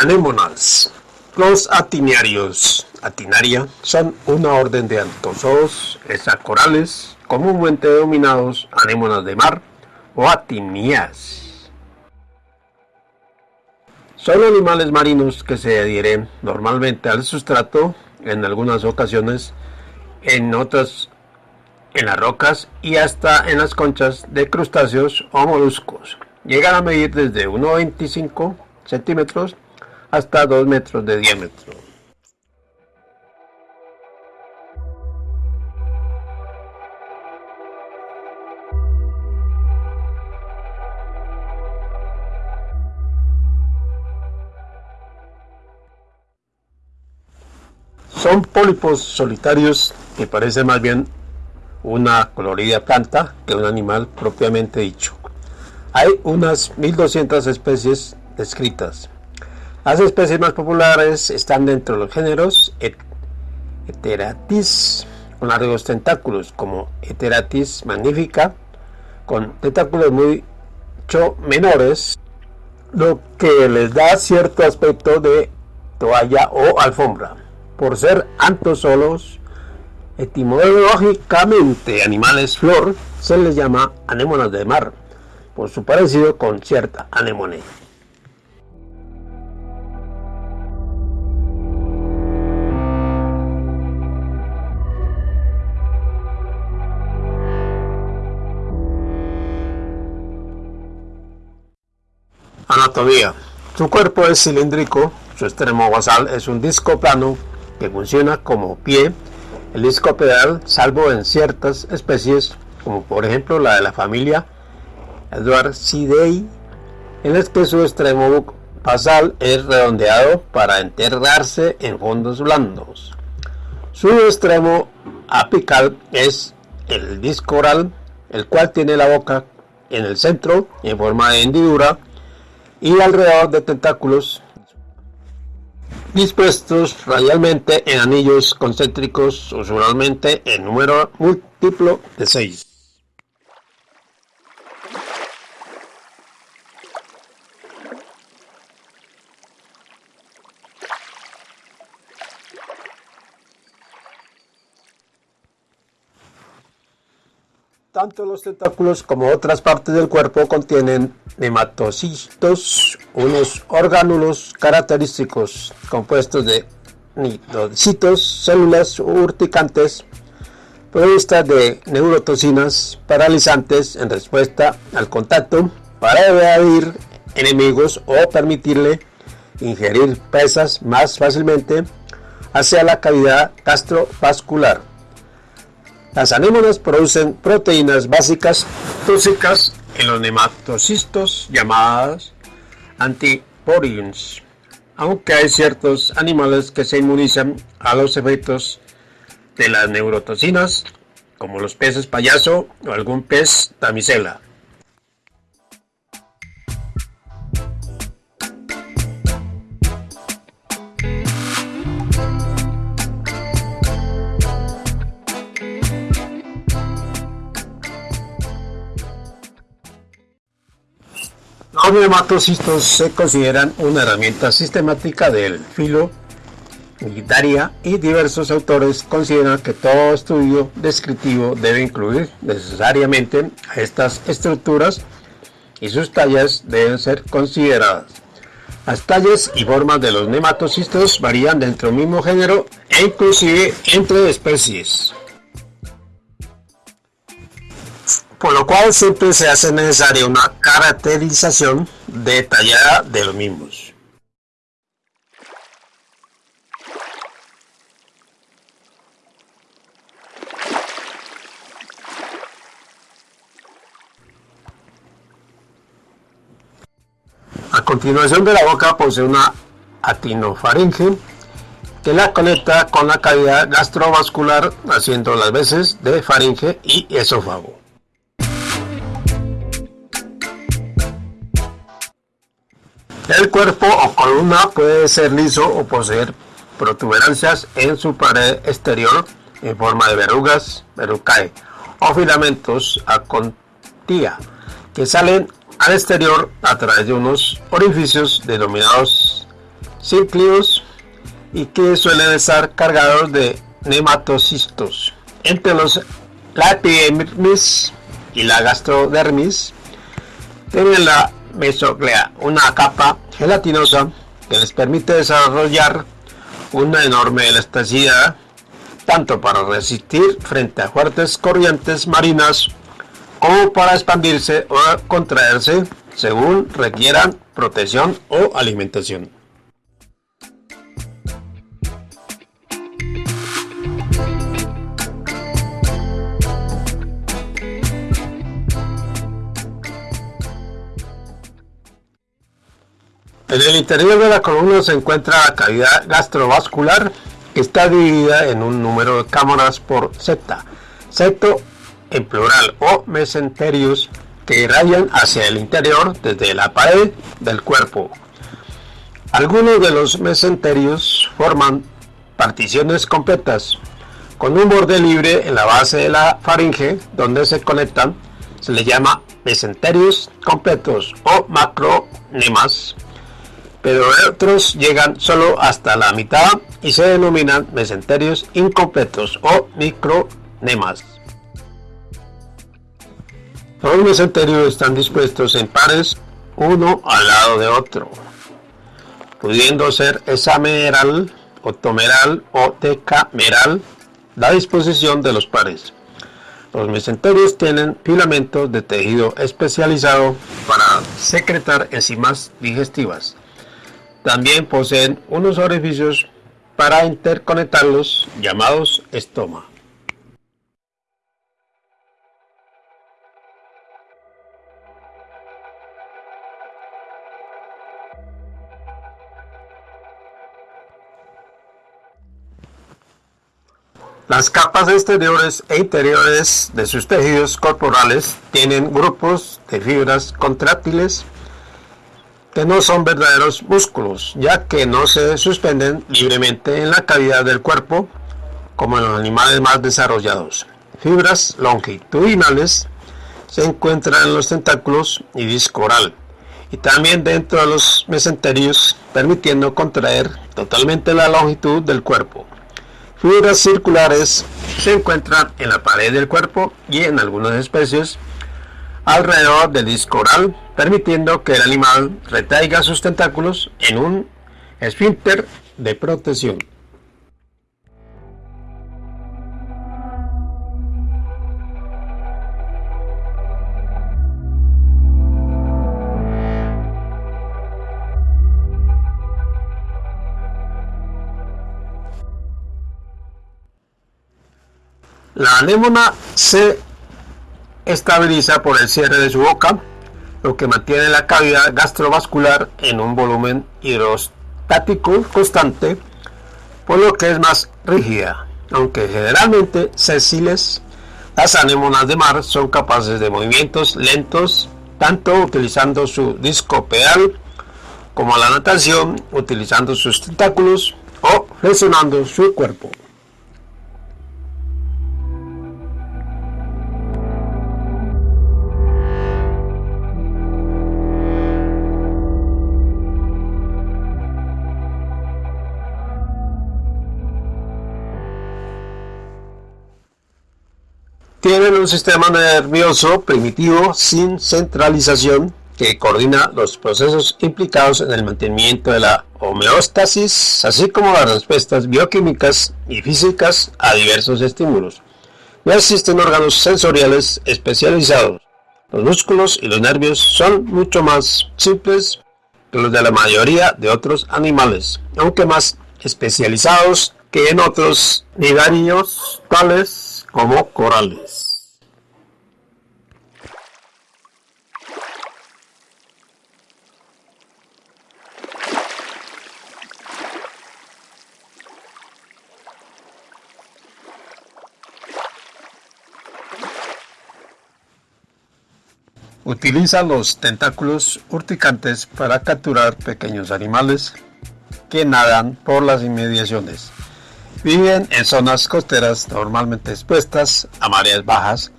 Anémonas. Los atiniarios, atinaria, son una orden de antozoos esacorales, comúnmente denominados anémonas de mar o atinias. Son animales marinos que se adhieren normalmente al sustrato, en algunas ocasiones, en otras en las rocas y hasta en las conchas de crustáceos o moluscos. Llegan a medir desde 1,25 centímetros hasta 2 metros de diámetro. Son pólipos solitarios que parecen más bien una colorida planta que un animal propiamente dicho. Hay unas 1200 especies descritas. Las especies más populares están dentro de los géneros Heteratis con largos tentáculos como Heteratis magnifica con tentáculos mucho menores lo que les da cierto aspecto de toalla o alfombra. Por ser antozolos etimológicamente animales flor se les llama anémonas de mar por su parecido con cierta anemone Su cuerpo es cilíndrico, su extremo basal es un disco plano que funciona como pie. El disco pedal, salvo en ciertas especies, como por ejemplo la de la familia Edwardsidae, en el que su extremo basal es redondeado para enterrarse en fondos blandos. Su extremo apical es el disco oral, el cual tiene la boca en el centro en forma de hendidura y alrededor de tentáculos dispuestos radialmente en anillos concéntricos, usualmente en número múltiplo de 6. Tanto los tentáculos como otras partes del cuerpo contienen nematocistos, unos orgánulos característicos compuestos de nidocitos, células urticantes provistas de neurotoxinas paralizantes en respuesta al contacto para evadir enemigos o permitirle ingerir presas más fácilmente hacia la cavidad gastrovascular. Las anémonas producen proteínas básicas tóxicas en los nematocistos llamadas antiporions, aunque hay ciertos animales que se inmunizan a los efectos de las neurotoxinas, como los peces payaso o algún pez damisela. Los nematocistos se consideran una herramienta sistemática del filo militaria y diversos autores consideran que todo estudio descriptivo debe incluir necesariamente a estas estructuras y sus tallas deben ser consideradas. Las tallas y formas de los nematocistos varían dentro del mismo género e inclusive entre especies. Por lo cual siempre se hace necesaria una caracterización detallada de los mismos. A continuación de la boca posee una atinofaringe que la conecta con la cavidad gastrovascular haciendo las veces de faringe y esófago. El cuerpo o columna puede ser liso o poseer protuberancias en su pared exterior en forma de verrugas, verrucae o filamentos a contía que salen al exterior a través de unos orificios denominados cíclidos y que suelen estar cargados de nematocistos. Entre los la y la gastrodermis tienen la mesoglea, una capa gelatinosa que les permite desarrollar una enorme elasticidad tanto para resistir frente a fuertes corrientes marinas como para expandirse o contraerse según requieran protección o alimentación. En el interior de la columna se encuentra la cavidad gastrovascular que está dividida en un número de cámaras por septa, septo en plural o mesenterios que irradian hacia el interior desde la pared del cuerpo. Algunos de los mesenterios forman particiones completas con un borde libre en la base de la faringe donde se conectan. Se le llama mesenterios completos o macronemas pero otros llegan solo hasta la mitad y se denominan mesenterios incompletos o micronemas. Los mesenterios están dispuestos en pares uno al lado de otro, pudiendo ser hexameral, octomeral o decameral la disposición de los pares. Los mesenterios tienen filamentos de tejido especializado para secretar enzimas digestivas. También poseen unos orificios para interconectarlos llamados estoma. Las capas exteriores e interiores de sus tejidos corporales tienen grupos de fibras contráctiles que no son verdaderos músculos, ya que no se suspenden libremente en la cavidad del cuerpo como en los animales más desarrollados. Fibras longitudinales se encuentran en los tentáculos y disco oral y también dentro de los mesenterios, permitiendo contraer totalmente la longitud del cuerpo. Fibras circulares se encuentran en la pared del cuerpo y en algunas especies alrededor del disco oral, permitiendo que el animal retraiga sus tentáculos en un esfínter de protección. La anémona se estabiliza por el cierre de su boca, lo que mantiene la cavidad gastrovascular en un volumen hidrostático constante, por lo que es más rígida. Aunque generalmente sesiles, las anémonas de mar son capaces de movimientos lentos, tanto utilizando su disco pedal como la natación, utilizando sus tentáculos o flexionando su cuerpo. Tienen un sistema nervioso primitivo sin centralización que coordina los procesos implicados en el mantenimiento de la homeostasis, así como las respuestas bioquímicas y físicas a diversos estímulos. No existen órganos sensoriales especializados. Los músculos y los nervios son mucho más simples que los de la mayoría de otros animales, aunque más especializados que en otros nidarios tales como corales. Utiliza los tentáculos urticantes para capturar pequeños animales que nadan por las inmediaciones. Viven en zonas costeras normalmente expuestas a mareas bajas,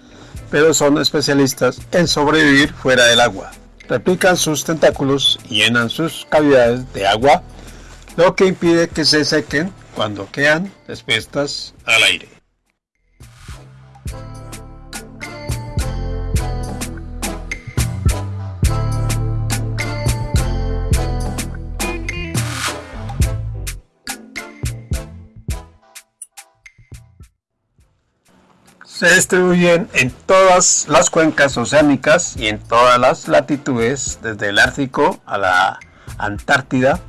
pero son especialistas en sobrevivir fuera del agua. Replican sus tentáculos y llenan sus cavidades de agua, lo que impide que se sequen cuando quedan expuestas al aire. Se distribuyen en todas las cuencas oceánicas y en todas las latitudes, desde el Ártico a la Antártida,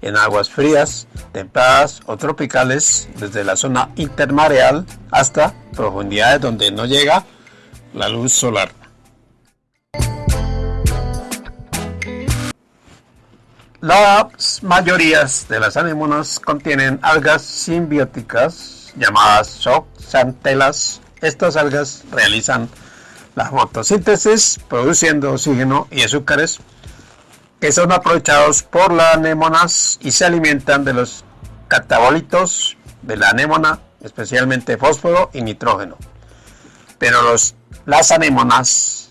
en aguas frías, templadas o tropicales, desde la zona intermareal hasta profundidades donde no llega la luz solar. Las mayorías de las anémonas contienen algas simbióticas llamadas zooxantelas estas algas realizan la fotosíntesis produciendo oxígeno y azúcares que son aprovechados por las anémonas y se alimentan de los catabolitos de la anémona, especialmente fósforo y nitrógeno. Pero los, las anémonas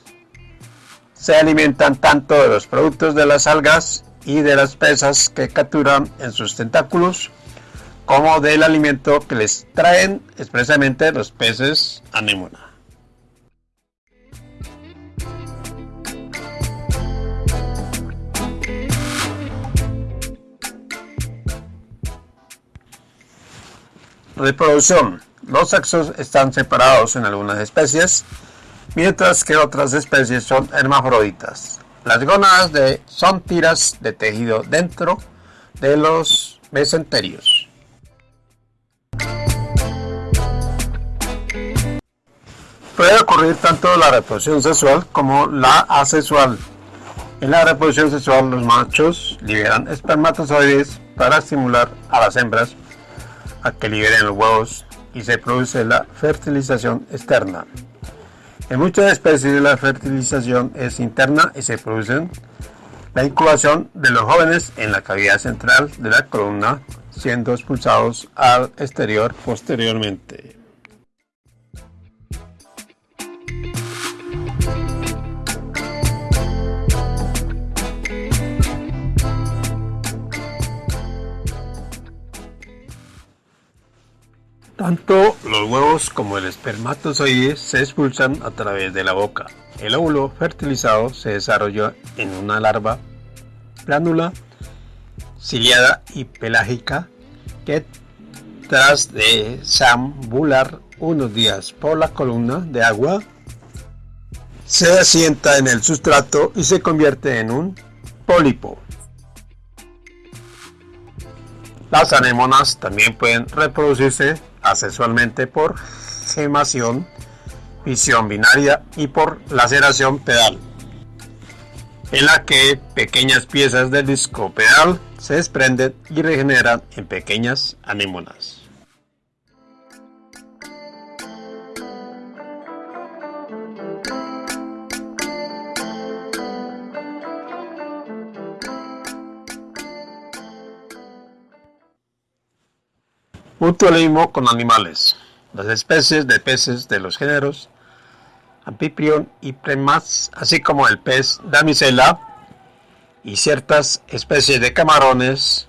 se alimentan tanto de los productos de las algas y de las presas que capturan en sus tentáculos como del alimento que les traen expresamente los peces anémona. Reproducción. Los sexos están separados en algunas especies, mientras que otras especies son hermafroditas. Las gónadas son tiras de tejido dentro de los mesenterios. Puede ocurrir tanto la reproducción sexual como la asexual. En la reproducción sexual los machos liberan espermatozoides para estimular a las hembras a que liberen los huevos y se produce la fertilización externa. En muchas especies la fertilización es interna y se produce la incubación de los jóvenes en la cavidad central de la columna, siendo expulsados al exterior posteriormente. Tanto los huevos como el espermatozoide se expulsan a través de la boca. El óvulo fertilizado se desarrolla en una larva plánula, ciliada y pelágica que tras desambular unos días por la columna de agua se asienta en el sustrato y se convierte en un pólipo. Las anémonas también pueden reproducirse asexualmente por gemación, visión binaria y por laceración pedal, en la que pequeñas piezas del disco pedal se desprenden y regeneran en pequeñas anémonas. Mutualismo con animales. Las especies de peces de los géneros Amphiprion y Premas, así como el pez damisela y ciertas especies de camarones,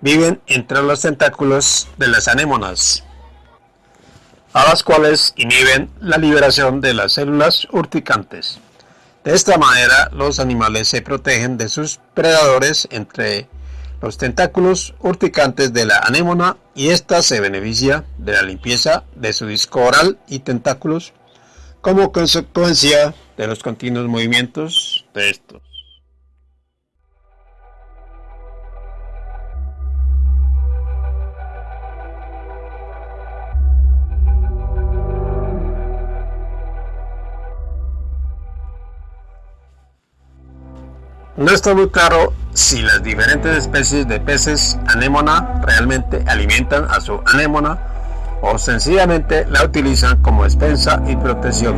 viven entre los tentáculos de las anémonas, a las cuales inhiben la liberación de las células urticantes. De esta manera, los animales se protegen de sus predadores entre los tentáculos urticantes de la anémona y ésta se beneficia de la limpieza de su disco oral y tentáculos como consecuencia de los continuos movimientos de estos. No está muy claro si las diferentes especies de peces anémona realmente alimentan a su anémona o sencillamente la utilizan como despensa y protección.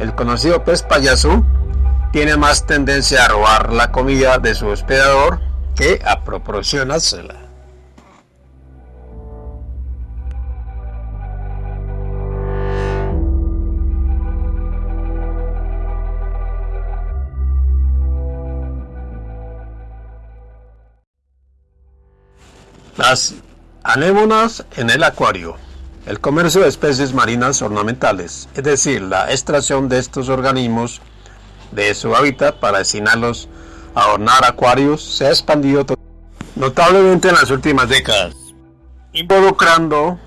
El conocido pez payaso tiene más tendencia a robar la comida de su hospedador que a proporcionársela. Las anémonas en el acuario. El comercio de especies marinas ornamentales, es decir, la extracción de estos organismos de su hábitat para destinarlos a adornar acuarios, se ha expandido notablemente en las últimas décadas, involucrando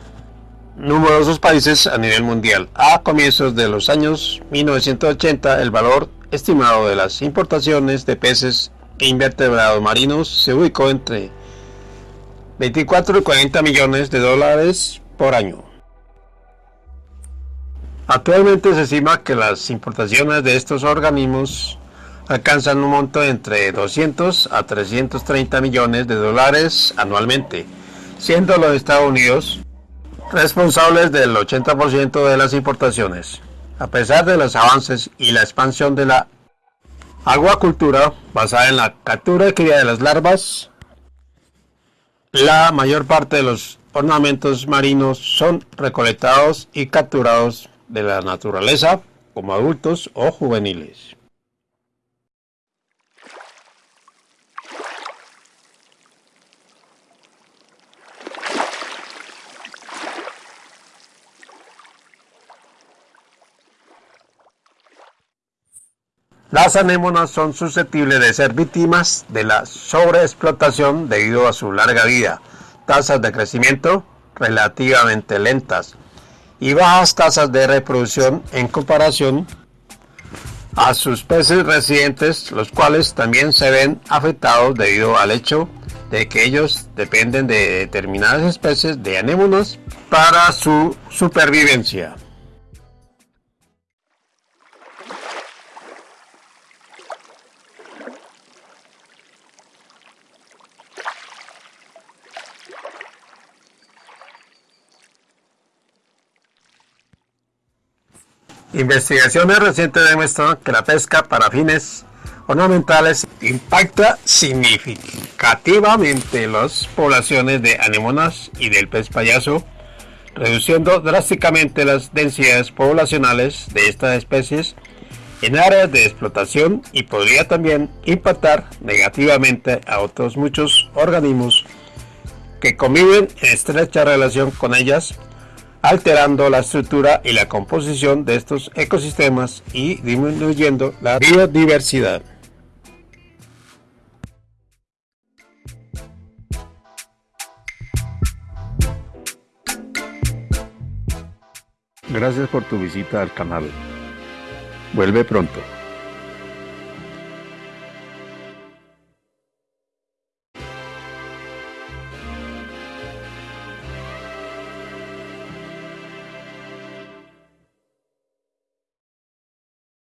numerosos países a nivel mundial. A comienzos de los años 1980, el valor estimado de las importaciones de peces e invertebrados marinos se ubicó entre 24 y 40 millones de dólares por año. Actualmente se estima que las importaciones de estos organismos alcanzan un monto entre 200 a 330 millones de dólares anualmente, siendo los Estados Unidos responsables del 80% de las importaciones. A pesar de los avances y la expansión de la aguacultura basada en la captura y cría de las larvas, la mayor parte de los ornamentos marinos son recolectados y capturados de la naturaleza como adultos o juveniles. Las anémonas son susceptibles de ser víctimas de la sobreexplotación debido a su larga vida, tasas de crecimiento relativamente lentas y bajas tasas de reproducción en comparación a sus peces residentes, los cuales también se ven afectados debido al hecho de que ellos dependen de determinadas especies de anémonas para su supervivencia. Investigaciones recientes demuestran que la pesca para fines ornamentales impacta significativamente las poblaciones de anémonas y del pez payaso, reduciendo drásticamente las densidades poblacionales de estas especies en áreas de explotación y podría también impactar negativamente a otros muchos organismos que conviven en estrecha relación con ellas alterando la estructura y la composición de estos ecosistemas y disminuyendo la biodiversidad. Gracias por tu visita al canal. Vuelve pronto.